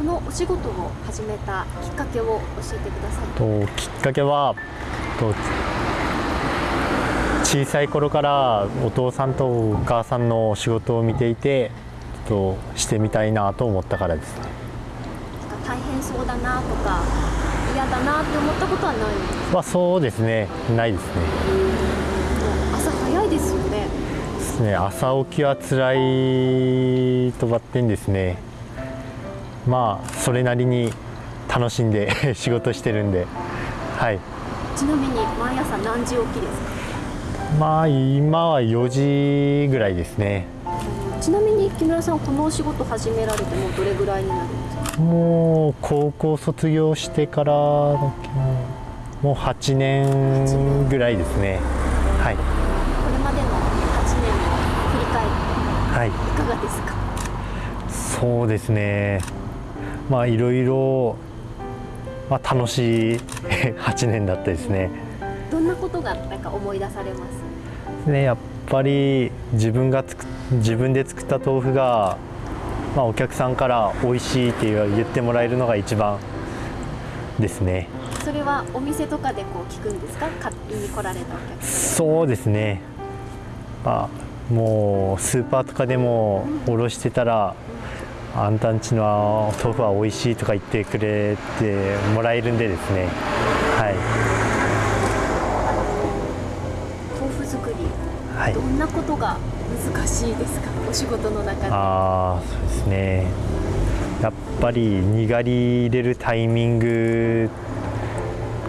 このお仕事を始めたきっかけを教えてください。ときっかけはと小さい頃からお父さんとお母さんの仕事を見ていてとしてみたいなと思ったからです。ね大変そうだなとか嫌だなって思ったことはない？んですまあそうですね。ないですね。朝早いですよね。ですね。朝起きは辛いとばってんですねまあそれなりに楽しんで 仕事してるんで。はい。ちなみに毎朝何時起きですか？まあ今は4時ぐらいですね。ちなみに木村さんこのお仕事始められてもうどれぐらいになるんですか？もう高校卒業してからもう8年ぐらいですね。はい。これまでの8年の振り返りはい。いかがですか？そうですねまあいろいろ、まあ、楽しい 8年だったですね。どんなことがなんか思い出されます？ねやっぱり自分がつく自分で作った豆腐が、まあ、お客さんから美味しいって言ってもらえるのが一番ですね。それはお店とかでこう聞くんですか？買いに来られたお客さそうですね、まあ、もうスーパーとかでもおろしてたらあんたんちの豆腐は美味しいとか言ってくれてもらえるんでですね。はい。ん豆腐作りはい。どんなことが難しいですか？お仕事の中で。ああそうですね。やっぱりにがり入れるタイミング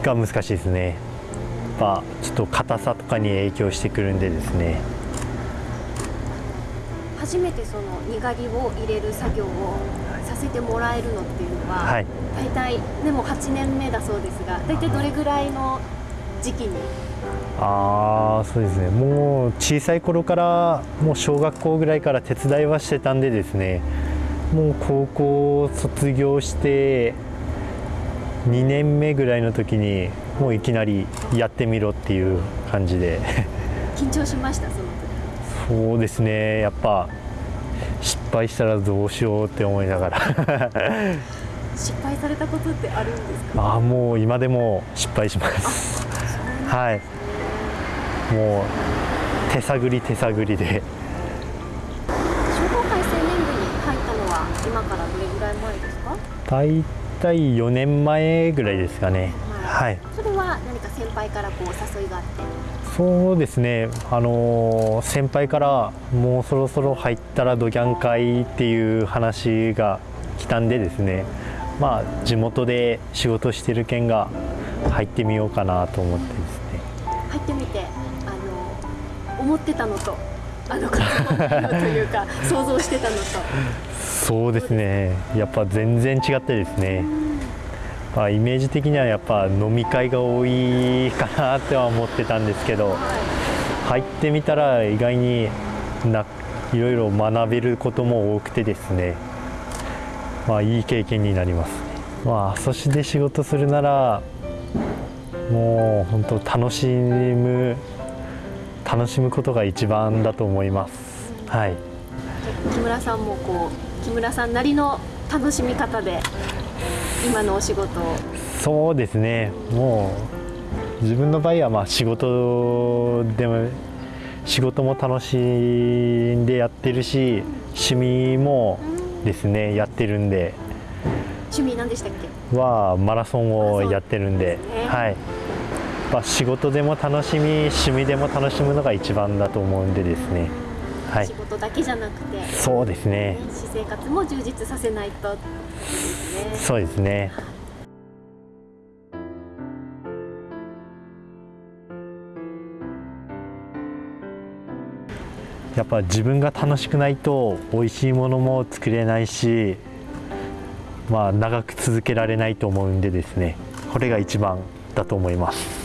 が難しいですね。やっぱちょっと硬さとかに影響してくるんでですね初めてそのにがりを入れる作業をさせてもらえるのっていうのは、はい。大体でも8年目だそうですが大体どれぐらいの時期に？ああそうですね。もう小さい頃からもう小学校ぐらいから手伝いはしてたんでですね。もう高校卒業して2年目ぐらいの時にもういきなりやってみろっていう感じで。緊張しましたその時そうですね。やっぱ失敗したらどうしようって思いながら。失敗されたことってあるんですか？ああもう今でも失敗します。はい。もう手探り手探りで。商工会青年部に入ったのは今からどれぐらい前ですか？大体4年前ぐらいですかね。はい。それは何か先輩からこうお誘いがあってそうですね。あのー先輩からもうそろそろ入ったらドギャン会っていう話が来たんでですね。まあ地元で仕事してる県が入ってみようかなと思ってですね。入ってみてあの思ってたのとあの方のというか想像してたのと。そうですね。やっぱ全然違ってですね、まあ、イメージ的にはやっぱ飲み会が多いかなっては思ってたんですけど入ってみたら意外にないろいろ学べることも多くてですね。まあいい経験になります。まあそして仕事するならもう本当楽しむ楽しむことが一番だと思います。はい。木村さんもこう木村さんなりの楽しみ方で今のお仕事を。そうですね。もう自分の場合はまあ仕事でも仕事も楽しんでやってるし趣味もですねやってるんで。趣味何でしたっけ？はマラソンをやってるんで。ね。はい。まあ、仕事でも楽しみ趣味でも楽しむのが一番だと思うんでですねはい。仕事だけじゃなくて、ねそうですね。私生活も充実させないとですね。そうですね。やっぱ自分が楽しくないと美味しいものも作れないしまあ長く続けられないと思うんでですね。これが一番だと思います